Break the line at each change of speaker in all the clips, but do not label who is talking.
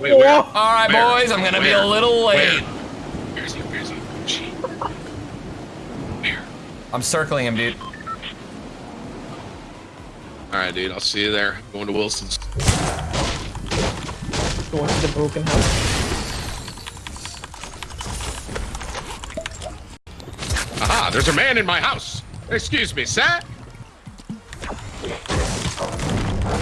Wait, where?
All right,
Where?
boys, I'm gonna be a little late.
Where? Where's he? Where's he? Where?
I'm circling him, dude.
All right, dude. I'll see you there. going to Wilson's.
Going to the broken house.
Aha! There's a man in my house. Excuse me, sir.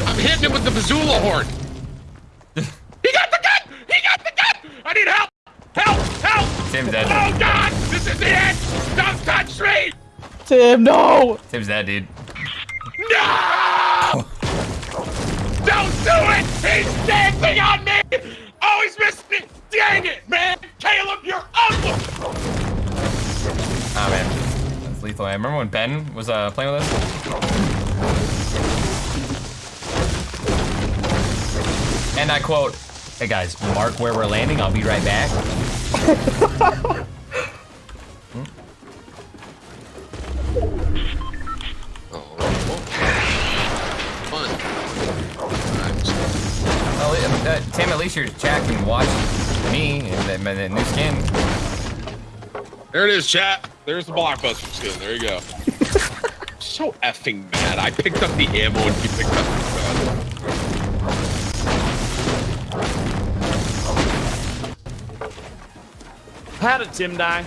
I'm hitting him with the Bazoola horn. he got the gun! He got the gun! I need help! Help! Help!
Tim's dead.
Oh God! This is the end! Don't touch me!
Tim, no!
Tim's dead, dude.
No! Don't do it! He's dancing on me! Oh, he's missed me! Dang it, man! Caleb, you're ugly!
Oh man, that's lethal. I remember when Ben was uh, playing with us. And I quote, "Hey guys, mark where we're landing. I'll be right back."
Oh,
uh, Tim, at least your chat can watch me and the, new skin.
There it is, chat. There's the blockbuster skin. There you go. so effing mad. I picked up the ammo and he picked up
How did Tim die?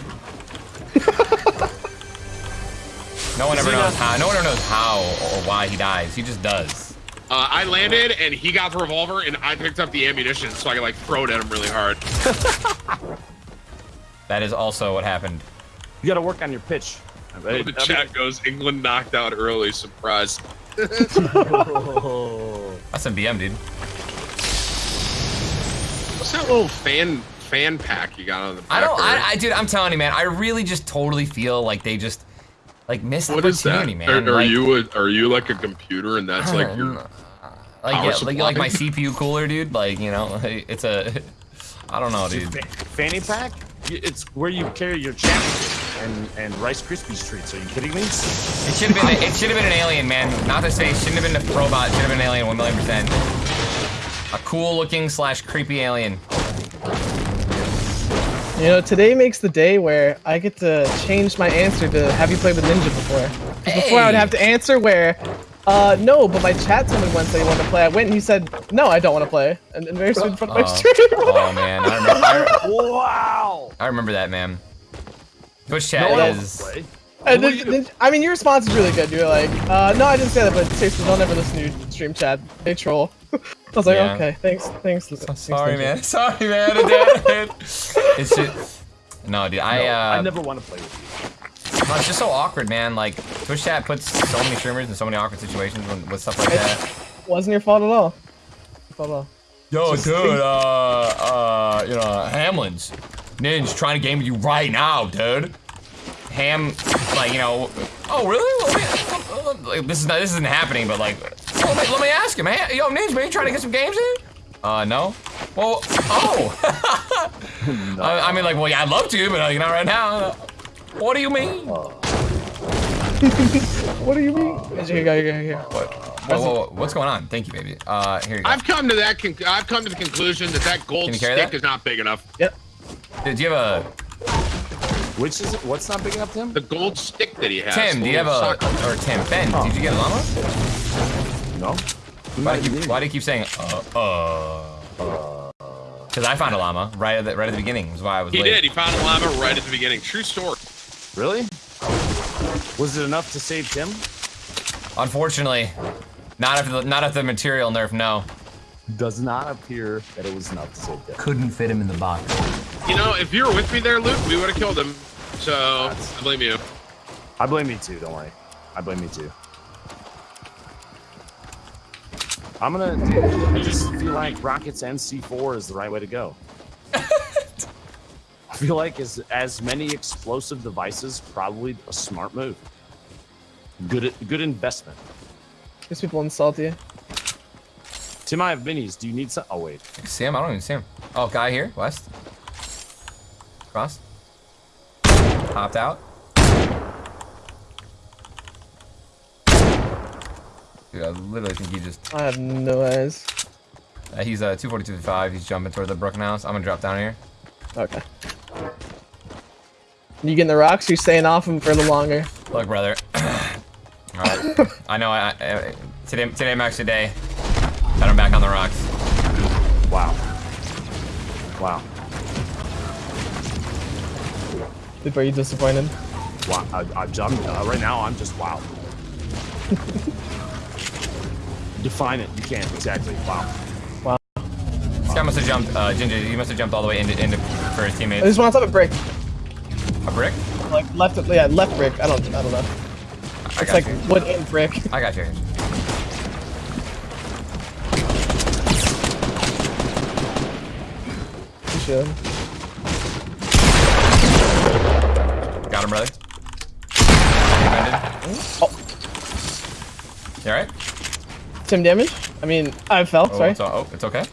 No one ever knows how. No one ever knows how or why he dies. He just does.
Uh, I landed and he got the revolver and I picked up the ammunition so I could like throw it at him really hard.
That is also what happened.
You gotta work on your pitch. I bet-
the
I
chat goes, England knocked out early. Surprise.
That's some BM, dude.
What's that little fan fan pack you got on the back
I don't. I, I, dude, I'm telling you, man. I really just totally feel like they just like missed
What is that?
opportunity, man.
Are, are
like,
you a, are you like a computer and that's like your
like,
power
yeah, like,
supply?
like my CPU cooler, dude. Like, you know, it's a. I don't know, dude.
Fa- fanny pack? It's where you carry your champion and, and Rice Krispies treats. Are you kidding me?
It should have been. It should have been an alien, man. Not to say it shouldn't have been a robot. It should have been an alien, one million percent. A cool-looking slash creepy alien.
You know, today makes the day where I get to change my answer to have you played with Ninja before. 'Cause Before I would have to answer where, uh, no, but my chat told me once that he wanted to play. I went and he said, no, I don't want to play. And, and very soon in front of my
Oh,
stream.
oh man, I remember. I,
Wow!
I remember that, man. Twitch chat
No
is.
And then, then- I mean, your response is really good. You're like, uh, no, I didn't say that, but seriously, don't ever listen to your stream chat. They troll. I was like,
Yeah.
okay, thanks, thanks. thanks
Sorry,
Ninja."
man. Sorry, man. It's just. No, dude. I.
No,
Uh,
I never want to play with you.
no, it's just so awkward, man. Like Twitch chat puts so many streamers in so many awkward situations when, with stuff like that.
Wasn't your fault at all. Your fault at all.
Yo, dude. Uh, uh, you know, Hamlin's Ninja trying to game with you right now, dude. Ham, like you know. Oh, really? Let me, like, this is not. This isn't happening, but like, let me, let me ask him. Hey, yo, Ninja, man, you trying to get some games in? Uh, no. Well, oh. I, I mean, like, well, yeah, I'd love to, but you know, right now. What do you mean?
What do you mean? Here, here, here, here, here.
What? Whoa, whoa, whoa, what's going on? Thank you, baby. Uh, here you go.
I've come to that. Con- I've come to the conclusion that that gold
Can you carry
stick
that?
is not big enough.
Yep.
Did you have a
Which is it? What's not big enough, Tim?
The gold stick that he has.
Tim? Do you have a
Soccer.
or Tim Ben? Did you get a llama?
No.
Why do you keep, why do you keep saying uh uh? Because I found a llama right at the right at the beginning. Is why I was
He
late.
did. He found a llama right at the beginning. True story.
Really? Was it enough to save Tim?
Unfortunately, not if the not if the material nerf. No.
Does not appear that it was enough to save Tim.
Couldn't fit him in the box.
You know, if you were with me there, Luke, we would have killed him. So I blame you.
I blame me too. Don't worry. I blame me too. I'm gonna. Dude, I just feel like rockets and C4 is the right way to go. I feel like as as many explosive devices, probably a smart move. Good good investment.
These people insult you.
Tim, I have minis. Do you need some? Oh wait.
See him? I don't even see him. Oh, guy here, west. Cross. Hopped out. Dude, I literally think he just.
I have no eyes.
Uh, he's uh, 242.5. He's jumping toward the broken house. I'm gonna drop down here.
Okay. You getting the rocks? Or you staying off him for the longer?
Look, brother. Alright. I know. I, I, today, today marks the day that I'm back on the rocks.
Wow. Wow.
Are you disappointed?
Wow. I, I, I'm, uh, right now, I'm just wow. Define it. You can't exactly. Wow. Wow.
This guy must have jumped. Uh, Ginger, you must have jumped all the way into, into for his
I
teammates.
just want to have a brick.
A brick?
Like left, yeah, left brick. I don't, I don't know.
I
It's like
you.
wood and brick.
I got you.
You should.
Got him, brother.
Oh,
You alright?
some damage. I mean, I fell.
Oh,
sorry.
it's, oh, it's okay.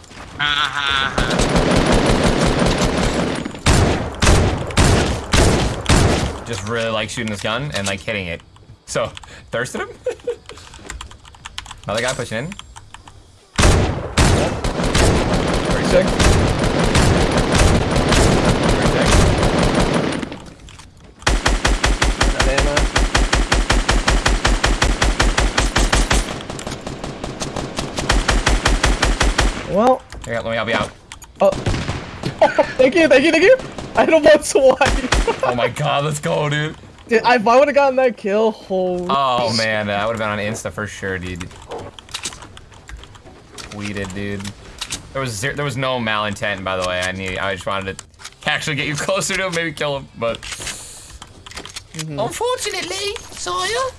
Just really like shooting this gun and like hitting it. So, thirsted him? Another guy pushing in. Very sick. Very sick.
Got ammo. Well,
Here, let me help you out.
oh. thank you, thank you, thank you. I don't want to watch.
Oh my god, let's go, dude.
Dude, I- if I would have gotten that kill, holy.
Oh man, that would have been on Insta for sure, dude. Tweeted, dude. There was zero, there was no malintent, by the way. I need, I just wanted to actually get you closer to him, maybe kill him, but mm-hmm.
Unfortunately, Sawyer,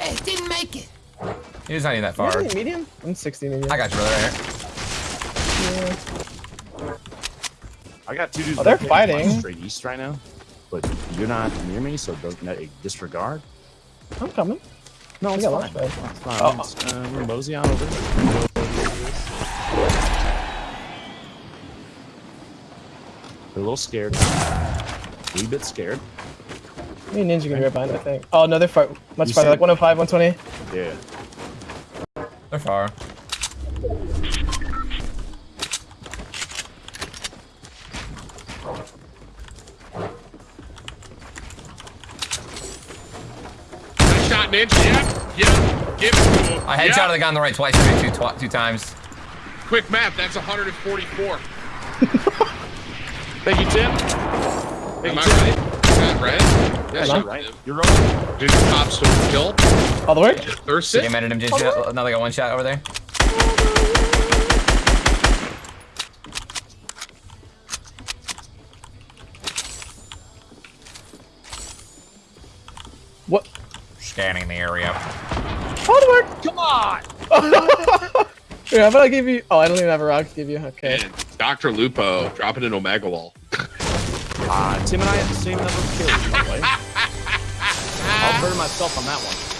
it didn't make it.
he's not even that far.
Medium? medium? I'm 60 medium.
I got you, brother. Right here.
I got two dudes.
Oh, they're
located to my
fighting.
straight east right now, but you're not near me, so don't no, disregard.
I'm coming.
No,
I
it's
got
fine.
launch
It's fine.
Oh.
It's, uh, we're mosey on over. They're a little scared. A wee bit scared.
Me and Ninja can be right behind, I think. Oh, no, they're far, much
You
farther. Like 105, 120.
Yeah.
They're far.
Nice shot, Ninja. Yeah, yeah. Give it to him.
I headshot
yeah.
the guy on the right twice, two, twi two times.
Quick math. That's 144.
Thank you, Tim.
Am
Thank
I
Tim.
right? Is that right? Yes, you're
Right.
right.
You're right.
Did the top still kill?
All the way?
Thirsty?
Game edited him, Ginger. Another guy one shot over there.
What?
Scanning the area.
All the way?
Come on.
Here, how about I give you? Oh, I don't even have a rock to give you. Okay.
And Dr. Lupo dropping an Omega wall.
Uh, Tim and I have the same number of kills, by the way. I'll burn myself on that one.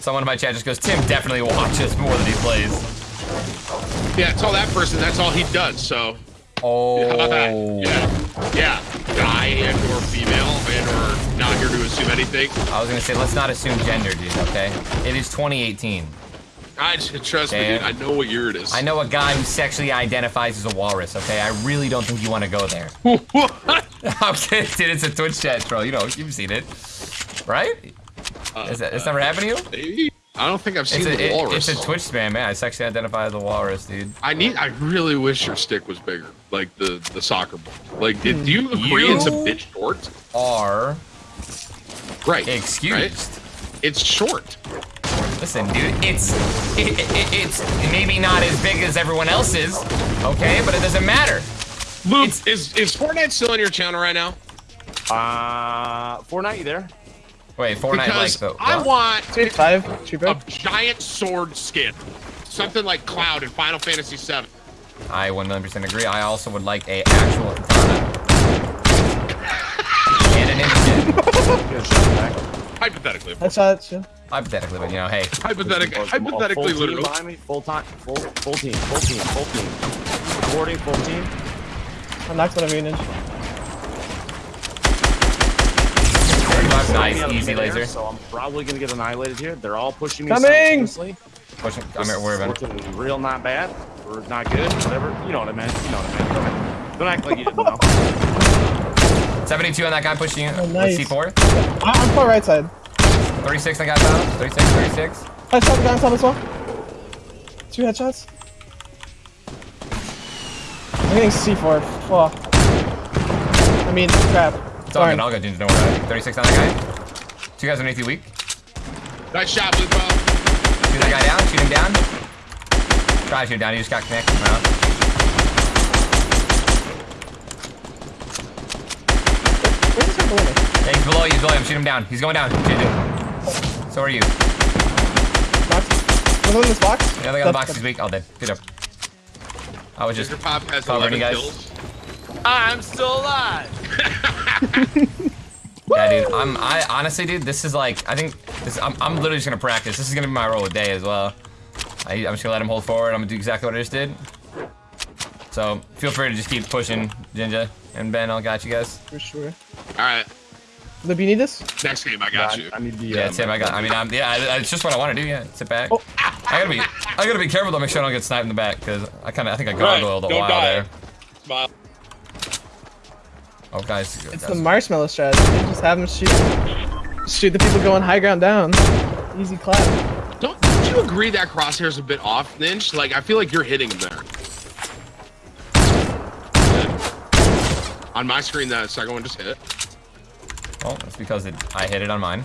Someone in my chat just goes, Tim definitely watches more than he plays.
Yeah, tell that person that's all he does. So
Oh.
yeah, yeah, guy and or female and or not here to assume anything.
I was gonna say, let's not assume gender, dude, okay? It is 2018.
I trust me, dude. I know what year it is.
I know a guy who sexually identifies as a walrus, okay? I really don't think you want to go there.
what?
I'm kidding, dude. It's a Twitch chat troll. You know, you've seen it. Right? Uh, is that, it's uh, never happened to you?
Maybe. I don't think I've seen
It's a,
the
it-
walrus.
it's a Twitch spam, man. I sexually identify as a walrus, dude.
I need. I really wish your stick was bigger, like the the soccer ball. Like, did, do you agree
You-
it's a bit short?
Are
Right.
excused.
right? It's short.
Listen, dude, it's it, it, it's maybe not as big as everyone else's, okay? But it doesn't matter.
Luke,
It's-
is is Fortnite still on your channel right now?
Uh, Fortnite, you there?
Wait, Fortnite like
Because
the
I want
85, cheaper.
a giant sword skin, something like Cloud in Final Fantasy VII.
I 1 million percent agree. I also would like a actual katana and an instant.
Get a shot back.
Hypothetically, of course.
Headshot, shit.
Hypothetically, but you know, hey,
hypothetically,
Oh,
hypothetically,
full team
literally.
behind me. Full time. Full full team. Full team. Full team. Recording. Full team.
I knocked one of you, Ninja.
45. Nice,
me out of
easy
midair,
laser.
So I'm probably gonna get annihilated here. They're all pushing me.
Coming!
simultaneously.
Pushing. I'm here. Where
is
have
looking real not bad or not good, whatever. You know what I meant. You know what I meant. Don't act like you didn't know.
72 on that guy pushing you.
Oh, nice.
C4.
I- I'm far right side.
36 on that guy down. 36, 36.
Headshot the guy on top as well. Two headshots. I'm getting C4. Fuck. I mean, crap.
It's all
Darn.
good. I'll go Ginger. Don't worry. 36 on that guy. Two guys underneath you weak.
Nice shot, Blue Ball.
Shoot that guy down. Shoot him down. Try to shoot him down. He just got connected. Wow.
Where's this guy below me?
Hey, he's below you. He's below you. Shoot him down. He's going down. Ginger. So are you.
Box. Another in this box?
The other guy on the box is weak. All dead. Good job. I was just
Ginger Pop has
Covering
11
you guys.
kills.
I'm still alive.
Yeah, dude. I'm. I honestly, dude. This is like. I think. This. I'm. I'm literally just gonna practice. This is gonna be my role of day as well. I, I'm just gonna let him hold forward. I'm gonna do exactly what I just did. So feel free to just keep pushing, Ginger and Ben. I'll got you guys.
For sure.
All right.
Lib, you need this?
Next game, I got you.
I, I need the.
Yeah,
um,
Tim. I got. I mean, I'm. Yeah, I, it's just what I want to do. Yeah, sit back.
Oh.
I gotta be. I gotta be careful to make sure I don't get sniped in the back because I kind of. I think I
Right,
gargoyled a
don't
while
die.
there.
Smile.
Oh, guys.
It's
guys.
the marshmallow strategy. Just have them shoot, shoot the people going high ground down. Easy clap.
Don't, don't you agree that crosshair's a bit off, Ninja? Like, I feel like you're hitting him there. On my screen, that second one just hit.
Oh, that's because it, I hit it on mine.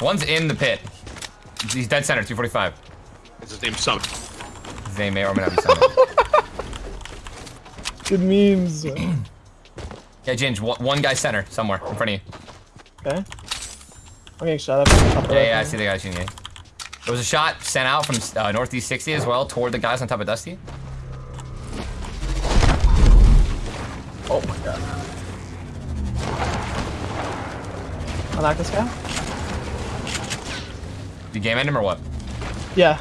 One's in the pit. He's dead center, 245.
It's his name Summit.
His name may or may not be Summit.
Good memes.
yeah, Ginge, one, one guy center, somewhere, in front of you.
Okay. I'm getting shot up.
Yeah, yeah, I see the guy shooting you. There was a shot sent out from uh, northeast 60 as well, toward the guys on top of Dusty.
Oh my god. I like this guy.
You game end him or what?
Yeah.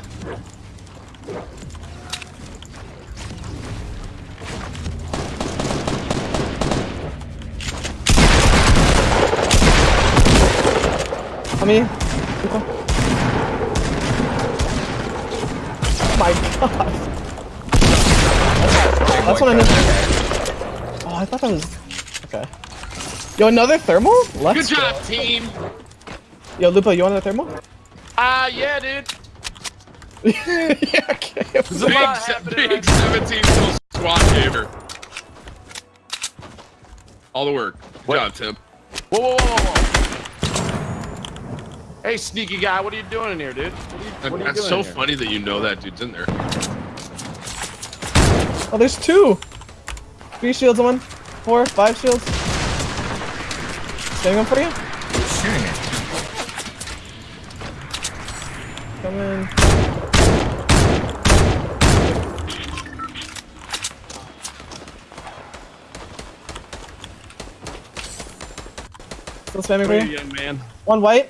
Come here. Oh my god. That's what I meant. Oh, I thought that was. Okay. Yo, another thermal? Let's
Good job, team.
Yo, Lupo, you want another thermal?
Ah, yeah, dude.
yeah, okay.
There's a
Big,
lot happening
big 17 kill squad gamer. All the work. Good
What?
job, Tim.
Whoa, whoa, whoa, whoa, whoa. Hey, sneaky guy, what are you doing in here, dude? What are you, what are you
That's
doing
so
here?
funny that you know that dude's in there.
Oh, there's two. Three shields on one. Four, five shields. Getting one for you?
Who's shooting me?
Come in. Still spamming for
Hey,
you?
young man.
One white.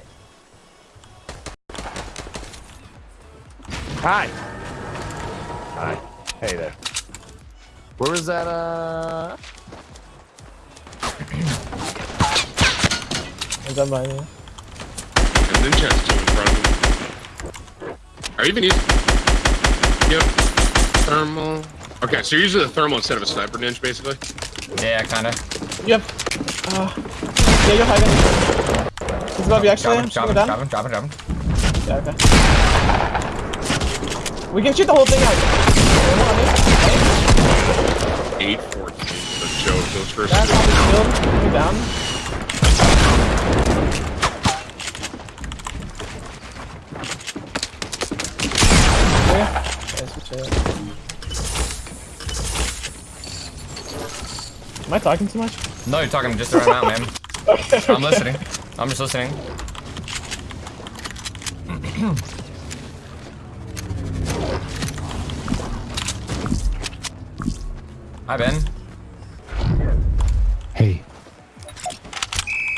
Hi. Hi. Hey there. Where was that, uh...
Is that mine? Yeah.
And then chest in front of him. Are you even using... Yep. Thermal. Okay, so you're using the thermal instead of a sniper ninja, basically?
Yeah, kinda.
Yep. Uh, yeah, you're hiding. He's above you actually.
Drop him, drop
shooting
him,
down.
drop him, drop him, drop him.
Yeah, okay. We can shoot the whole thing out. Hey,
814 for Joe. Those first
That's
two.
on the down. I talking too much?
No, you're talking just the right amount, man. I'm listening. I'm just listening. Hi, Ben.
Hey,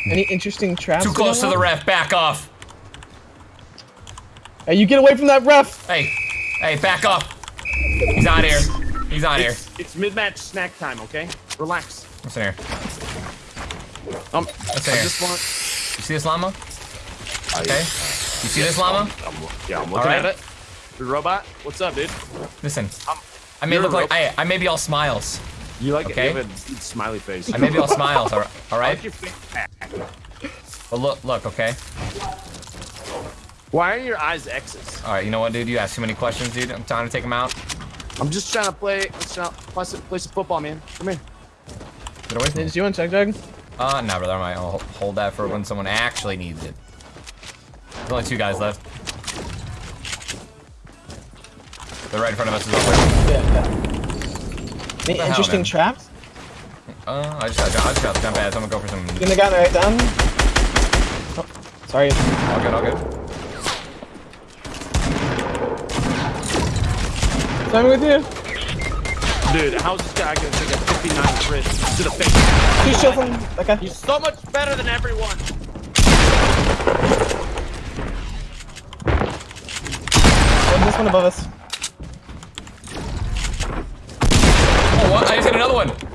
Any interesting traps?
Too close to the ref. Back off.
Hey, you get away from that ref!
Hey, hey, back off. He's not here. He's not here.
It's, it's mid-match snack time, okay? Relax.
What's in here?
Um,
What's
I
in here?
just want.
You see this llama? Okay. You see this llama?
I'm, yeah, I'm looking
Alright.
at it. The robot. What's up, dude?
Listen.
I'm,
I may look like. I, I may be all smiles.
You like
Okay.
You have a smiley face.
I may be all smiles. All right. All
I
right.
like your face.
But look, look. Okay.
Why are your eyes X's?
All right. You know what, dude? You ask too many questions, dude. I'm trying to take them out.
I'm just trying to play. Let's try, play, some, play some football, man. Come here.
Get away from me.
Did you want Chug Jug?
Uh, no, brother. I might I'll hold that for when someone actually needs it. There's only two guys left. They're right in front of us as well.
Yeah, yeah. Any interesting
man?
traps?
Uh, I just got, I just got to jump ahead. So I'm gonna go for some.
Getting the guy right down. Oh, sorry.
All good, all good.
Sorry with you.
Dude, how's this guy gonna take a 59 crit to the face?
Two shields on that guy.
He's so much better than everyone.
And this one above us.
Oh, what? I just hit another one.